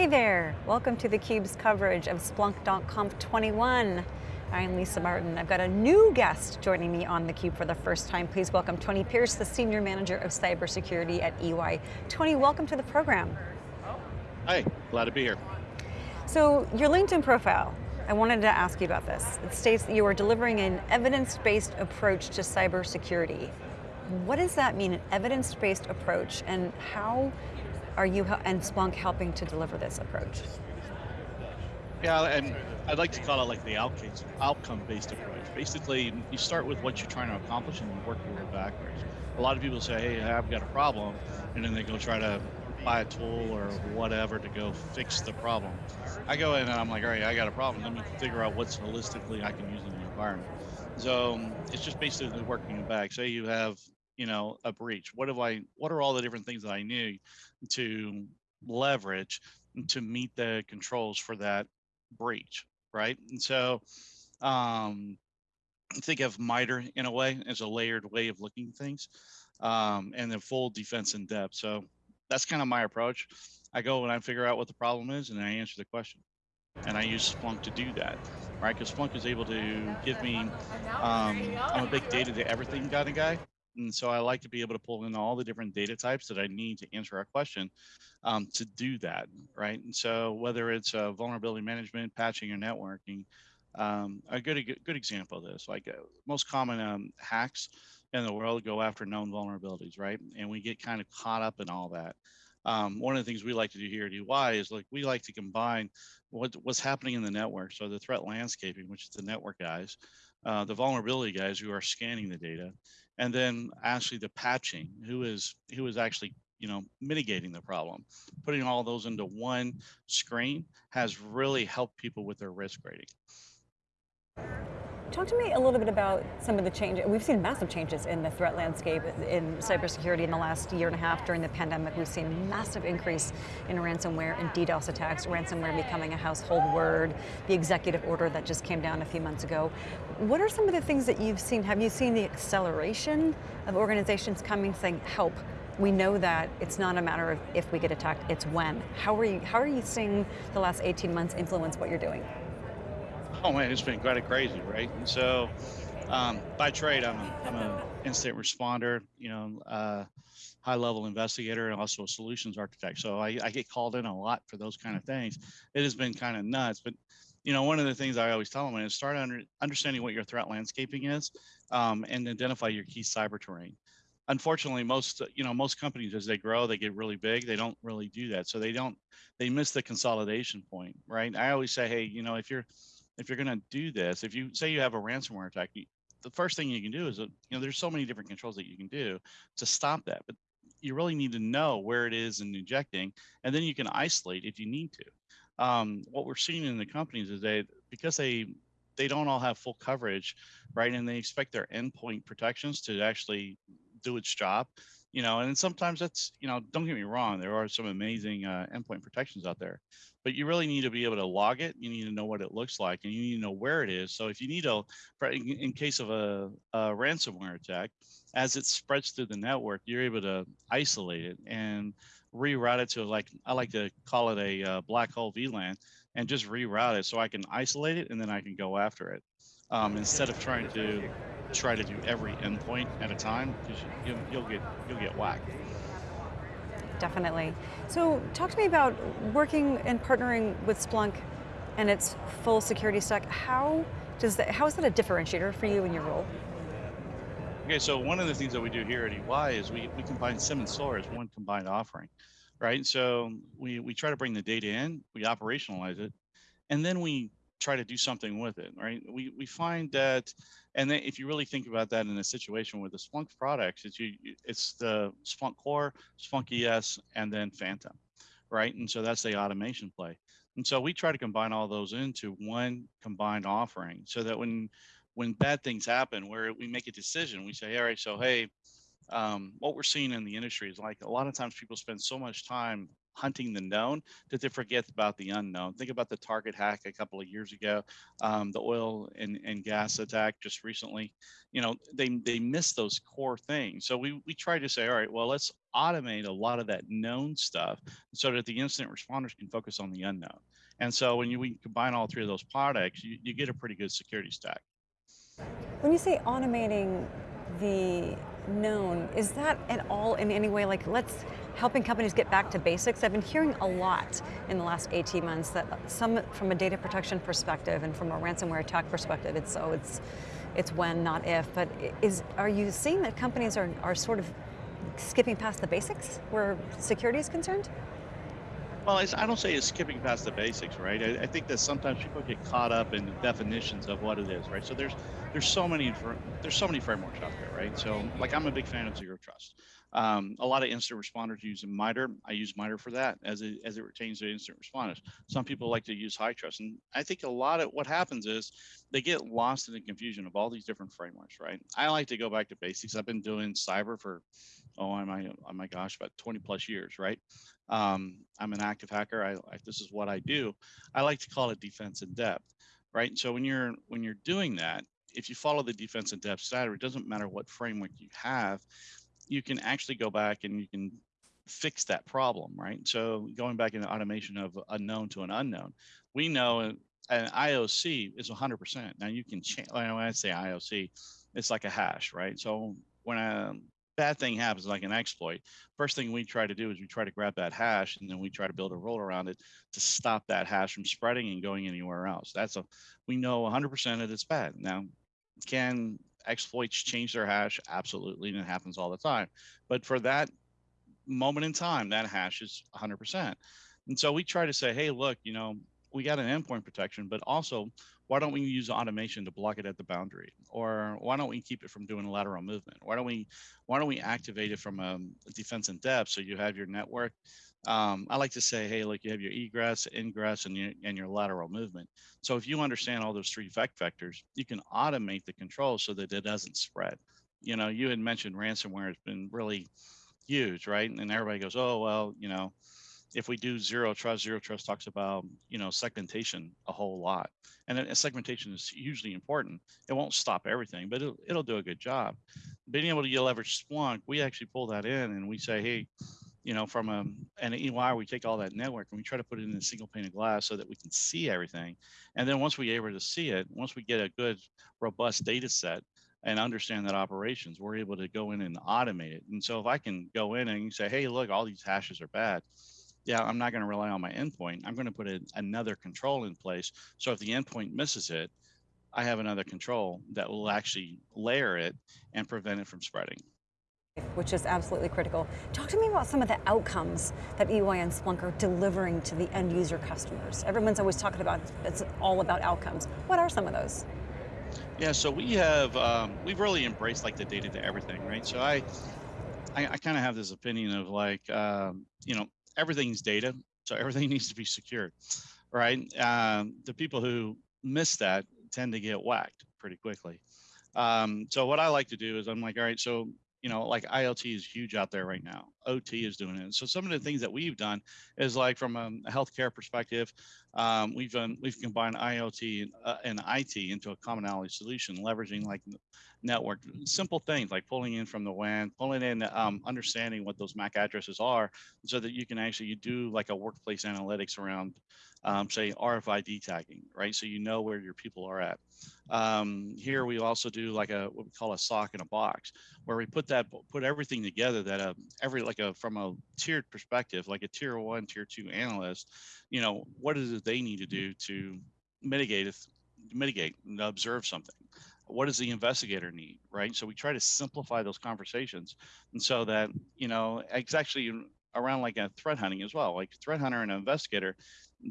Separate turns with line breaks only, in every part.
Hey there, welcome to theCUBE's coverage of Splunk.conf 21. I'm Lisa Martin. I've got a new guest joining me on theCUBE for the first time. Please welcome Tony Pierce, the Senior Manager of Cybersecurity at EY. Tony, welcome to the program.
Hi, glad to be here.
So, your LinkedIn profile, I wanted to ask you about this. It states that you are delivering an evidence-based approach to cybersecurity. What does that mean, an evidence-based approach, and how are you and Splunk helping to deliver this approach?
Yeah, and I'd like to call it like the outcome-based approach. Basically, you start with what you're trying to accomplish and you work your way backwards. A lot of people say, hey, I've got a problem, and then they go try to buy a tool or whatever to go fix the problem. I go in and I'm like, all right, I got a problem. Let me figure out what's holistically I can use in the environment. So it's just basically working back. Say you have you know a breach? What do i what are all the different things that i need to leverage to meet the controls for that breach right? And so um think of MITRE in a way as a layered way of looking things um, and then full defense in depth. So that's kind of my approach. I go and i figure out what the problem is and i answer the question. And i use splunk to do that right? Because splunk is able to give me um, i'm a big data to everything kind of guy and so I like to be able to pull in all the different data types that I need to answer our question um, to do that, right? And so whether it's uh, vulnerability management, patching, or networking, um, a good, a good example of this, like uh, most common um, hacks in the world go after known vulnerabilities, right? And we get kind of caught up in all that. Um, one of the things we like to do here at EY is like we like to combine what, what's happening in the network. So the threat landscaping, which is the network guys, uh, the vulnerability guys who are scanning the data, and then actually the patching, who is who is actually you know mitigating the problem. Putting all those into one screen has really helped people with their risk rating.
Talk to me a little bit about some of the changes. We've seen massive changes in the threat landscape in cybersecurity in the last year and a half during the pandemic. We've seen a massive increase in ransomware and DDoS attacks, ransomware becoming a household word, the executive order that just came down a few months ago. What are some of the things that you've seen? Have you seen the acceleration of organizations coming saying, help, we know that it's not a matter of if we get attacked, it's when. How are you, how are you seeing the last 18 months influence what you're doing?
Oh man, it's been kind of crazy, right? And so, um, by trade, I'm a, I'm an incident responder, you know, uh, high level investigator and also a solutions architect. So I, I, get called in a lot for those kind of things. It has been kind of nuts, but you know, one of the things I always tell them is start under, understanding what your threat landscaping is um, and identify your key cyber terrain. Unfortunately, most you know most companies as they grow, they get really big. They don't really do that, so they don't they miss the consolidation point, right? I always say, hey, you know, if you're if you're going to do this, if you say you have a ransomware attack, you, the first thing you can do is, uh, you know, there's so many different controls that you can do to stop that, but you really need to know where it is in injecting, and then you can isolate if you need to. Um, what we're seeing in the companies is that because they they don't all have full coverage, right, and they expect their endpoint protections to actually do its job, you know, and sometimes that's, you know, don't get me wrong, there are some amazing uh, endpoint protections out there, but you really need to be able to log it. You need to know what it looks like and you need to know where it is. So if you need to, in case of a, a ransomware attack, as it spreads through the network, you're able to isolate it and reroute it to like, I like to call it a uh, black hole VLAN and just reroute it so I can isolate it and then I can go after it. Um, instead of trying to try to do every endpoint at a time because you, you'll get you'll get whacked.
Definitely. So talk to me about working and partnering with Splunk and its full security stack. How does that, how is that a differentiator for you in your role?
Okay, so one of the things that we do here at EY is we, we combine SIEM and SOAR as one combined offering, right? So we, we try to bring the data in, we operationalize it, and then we try to do something with it, right? We, we find that, and then if you really think about that in a situation with the Splunk products, it's, you, it's the Splunk Core, Splunk ES, and then Phantom, right? And so that's the automation play. And so we try to combine all those into one combined offering so that when when bad things happen, where we make a decision, we say, all right, so hey, um, what we're seeing in the industry is like a lot of times people spend so much time hunting the known that they forget about the unknown. Think about the Target hack a couple of years ago, um, the oil and, and gas attack just recently. You know, they they miss those core things. So we we try to say, all right, well, let's automate a lot of that known stuff so that the incident responders can focus on the unknown. And so when you we combine all three of those products, you, you get a pretty good security stack.
When you say automating the known, is that at all in any way like let's helping companies get back to basics? I've been hearing a lot in the last 18 months that some from a data protection perspective and from a ransomware attack perspective, it's so it's it's when, not if, but is are you seeing that companies are, are sort of skipping past the basics where security is concerned?
Well, I don't say it's skipping past the basics, right? I, I, think that sometimes people get caught up in the definitions of what it is, right? So there's there's so many there's so many frameworks out there, right? So like I'm a big fan of zero trust. Um, a lot of instant responders use MITRE. I use MITRE for that as it as it pertains to incident responders. Some people like to use HITRUST, and I think a lot of what happens is they get lost in the confusion of all these different frameworks, right? I like to go back to basics. I've been doing cyber for oh my oh my gosh about 20 plus years right? Um, i'm an active hacker. I, I, this is what i do. I like to call it defense in depth right? So when you're when you're doing that if you follow the defense in depth strategy it doesn't matter what framework you have you can actually go back and you can fix that problem right? So going back in the automation of unknown to an unknown we know an ioc is 100% now you can change when i say ioc it's like a hash right? So when I, bad thing happens like an exploit, first thing we try to do is we try to grab that hash and then we try to build a rule around it to stop that hash from spreading and going anywhere else. That's a, we know 100% that it's bad. Now, can exploits change their hash? Absolutely, and it happens all the time. But for that moment in time, that hash is 100%. And so we try to say, hey, look, you know, we got an endpoint protection, but also why don't we use automation to block it at the boundary? Or why don't we keep it from doing lateral movement? Why don't we why don't we activate it from a, a defense in depth so you have your network? Um, I like to say, hey, like you have your egress, ingress, and your and your lateral movement. So if you understand all those three effect vectors, you can automate the control so that it doesn't spread. You know, you had mentioned ransomware has been really huge, right? And everybody goes, oh well, you know, if we do zero trust, zero trust talks about you know segmentation a whole lot, and segmentation is hugely important. It won't stop everything, but it'll, it'll do a good job. Being able to leverage Splunk, we actually pull that in and we say, hey, you know, from a, an EY, we take all that network and we try to put it in a single pane of glass so that we can see everything. And then once we're able to see it, once we get a good, robust data set, and understand that operations, we're able to go in and automate it. And so if I can go in and say, hey, look, all these hashes are bad, yeah, I'm not going to rely on my endpoint. I'm going to put another control in place. So if the endpoint misses it, I have another control that will actually layer it and prevent it from spreading.
Which is absolutely critical. Talk to me about some of the outcomes that EY and Splunk are delivering to the end user customers. Everyone's always talking about it's all about outcomes. What are some of those?
Yeah, so we have um, we've really embraced like the data to everything, right? So I I, I kind of have this opinion of like um, you know everything's data, so everything needs to be secured, right? Um, the people who miss that tend to get whacked pretty quickly. Um, so what I like to do is I'm like, all right, so you know, like IoT is huge out there right now. OT is doing it. So some of the things that we've done is like from a healthcare perspective, um, we've done, we've combined IoT and, uh, and IT into a commonality solution, leveraging like network, simple things like pulling in from the WAN, pulling in, um, understanding what those MAC addresses are, so that you can actually you do like a workplace analytics around, um, say RFID tagging, right? So you know where your people are at. Um, here we also do like a what we call a SOC in a box, where we put that put everything together that a, every like a from a tiered perspective, like a tier one, tier two analyst, you know, what is it they need to do to mitigate if mitigate and observe something? What does the investigator need right? So we try to simplify those conversations and so that you know it's actually around like a threat hunting as well like threat hunter and investigator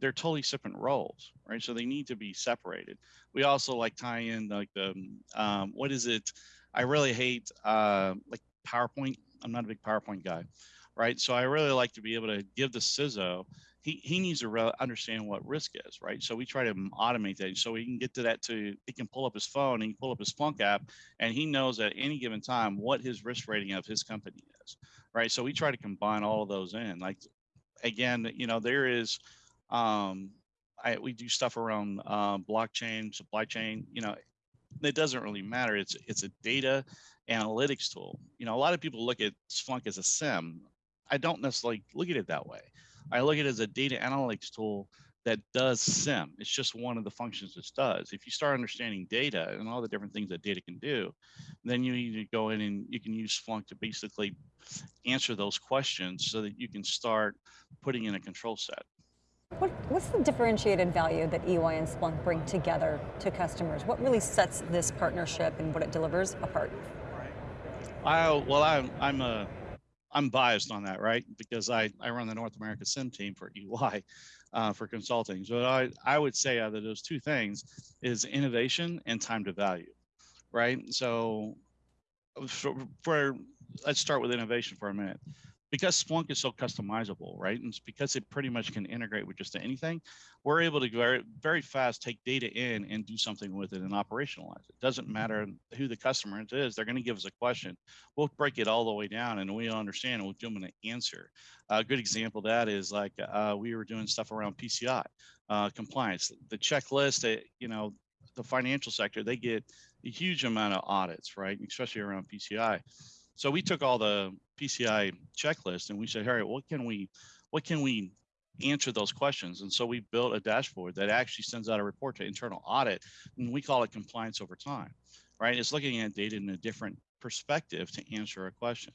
they're totally different roles right so they need to be separated we also like tie in like the um, what is it i really hate uh, like powerpoint i'm not a big powerpoint guy right so i really like to be able to give the ciso he, he needs to re- understand what risk is, right? So we try to automate that so he can get to that to he can pull up his phone and pull up his Splunk app and he knows at any given time what his risk rating of his company is, right? So we try to combine all of those in. Like again, you know, there is, um, I, we do stuff around um, blockchain, supply chain. You know, it doesn't really matter. It's it's a data analytics tool. You know, a lot of people look at Splunk as a SIEM. I don't necessarily look at it that way. I look at it as a data analytics tool that does SIEM. It's just one of the functions it does. If you start understanding data and all the different things that data can do, then you need to go in and you can use Splunk to basically answer those questions so that you can start putting in a control set.
What, what's the differentiated value that EY and Splunk bring together to customers? What really sets this partnership and what it delivers apart?
I, well, I'm, I'm a, I'm biased on that, right? Because I, I run the North America SIEM team for EY uh, for consulting. So I, I would say out of those two things is innovation and time to value, right? So for, for let's start with innovation for a minute because Splunk is so customizable, right? And it's because it pretty much can integrate with just anything, we're able to very, very fast take data in and do something with it and operationalize it. Doesn't matter who the customer is, they're going to give us a question. We'll break it all the way down and we understand and we'll give them an answer. A good example of that is like uh, we were doing stuff around PCI uh, compliance. The checklist, that, you know, the financial sector, they get a huge amount of audits, right? Especially around PCI. So we took all the PCI checklist and we said, right, what can we, what can we answer those questions? And so we built a dashboard that actually sends out a report to internal audit, and we call it compliance over time, right? It's looking at data in a different perspective to answer a question.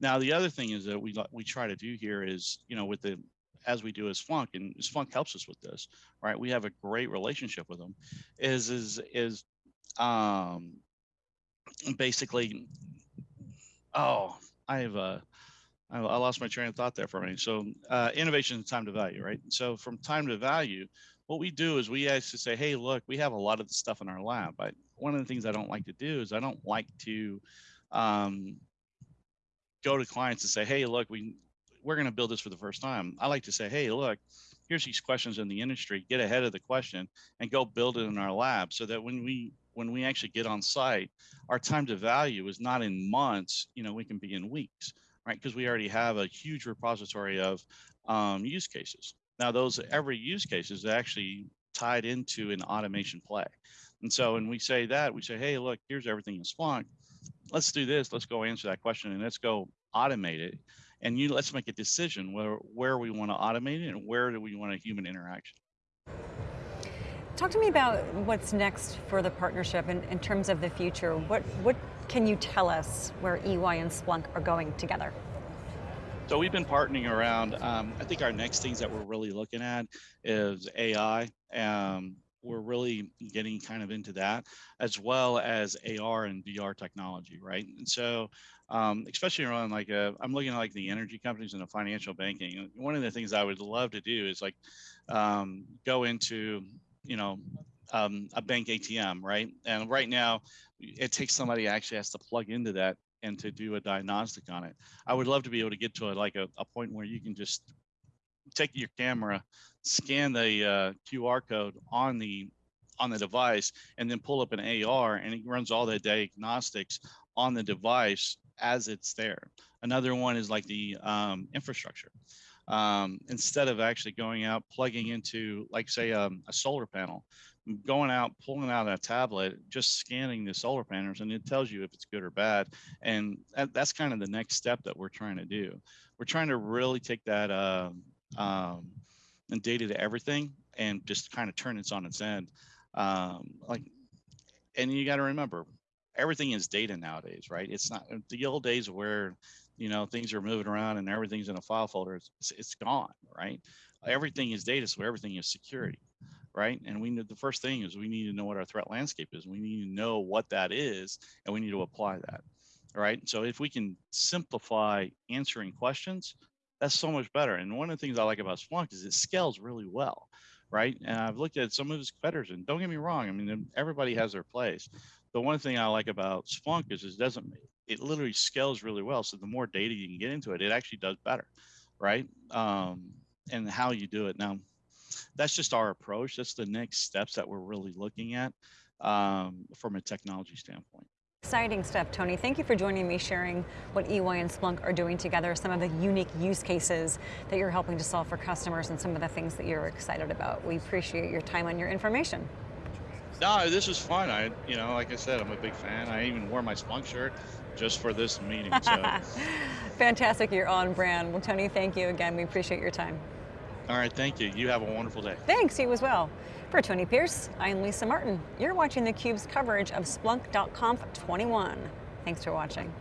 Now, the other thing is that we we try to do here is, you know, with the as we do as Splunk, and Splunk helps us with this, right? We have a great relationship with them. Is is is um, basically oh, I have uh, I lost my train of thought there for minute. So uh, innovation is time to value, right? So from time to value, what we do is we actually say, hey, look, we have a lot of the stuff in our lab. But one of the things I don't like to do is I don't like to um, go to clients and say, hey, look, we we're going to build this for the first time. I like to say, hey, look, here's these questions in the industry. Get ahead of the question and go build it in our lab, so that when we when we actually get on site, our time to value is not in months, you know, we can be in weeks, right? Because we already have a huge repository of um, use cases. Now, those every use case is actually tied into an automation play. And so when we say that, we say, hey, look, here's everything in Splunk. Let's do this. Let's go answer that question and let's go automate it. And you let's make a decision where where we want to automate it and where do we want a human interaction.
Talk to me about what's next for the partnership in, in terms of the future. What, what can you tell us where EY and Splunk are going together?
So we've been partnering around, um, I think our next things that we're really looking at is AI. Um, we're really getting kind of into that as well as AR and VR technology, right? And so, um, especially around like, i uh, I'm looking at like the energy companies and the financial banking. One of the things I would love to do is like um, go into you know, um, a bank ATM, right? And right now, it takes somebody actually has to plug into that and to do a diagnostic on it. I would love to be able to get to a, like a, a point where you can just take your camera, scan the uh, QR code on the on the device, and then pull up an AR, and it runs all the diagnostics on the device as it's there. Another one is like the um, infrastructure um, instead of actually going out plugging into like say um, a solar panel going out pulling out a tablet just scanning the solar panels and it tells you if it's good or bad and that, that's kind of the next step that we're trying to do. We're trying to really take that uh, um, and data to everything and just kind of turn it on its end. Um, like and you got to remember everything is data nowadays right? It's not the old days where you know things are moving around and everything's in a file folder it's, it's gone right? Everything is data so everything is security right? And we need the first thing is we need to know what our threat landscape is. We need to know what that is and we need to apply that right? So if we can simplify answering questions that's so much better. And one of the things i like about splunk is it scales really well right? And i've looked at some of his competitors and don't get me wrong i mean everybody has their place the one thing i like about splunk is it doesn't it literally scales really well. So the more data you can get into it, it actually does better, right? Um, and how you do it. Now, that's just our approach. That's the next steps that we're really looking at um, from a technology standpoint.
Exciting stuff, Tony. Thank you for joining me, sharing what EY and Splunk are doing together, some of the unique use cases that you're helping to solve for customers, and some of the things that you're excited about. We appreciate your time and your information.
No, this was fun. I, you know, like I said, I'm a big fan. I even wore my Splunk shirt just for this meeting. So,
Fantastic, you're on brand. Well, Tony, thank you again. We appreciate your time.
all right, thank you. You have a wonderful day.
Thanks, you as well. For Tony Pierce, I'm Lisa Martin. You're watching theCUBE's coverage of Splunk.conf 21. Thanks for watching.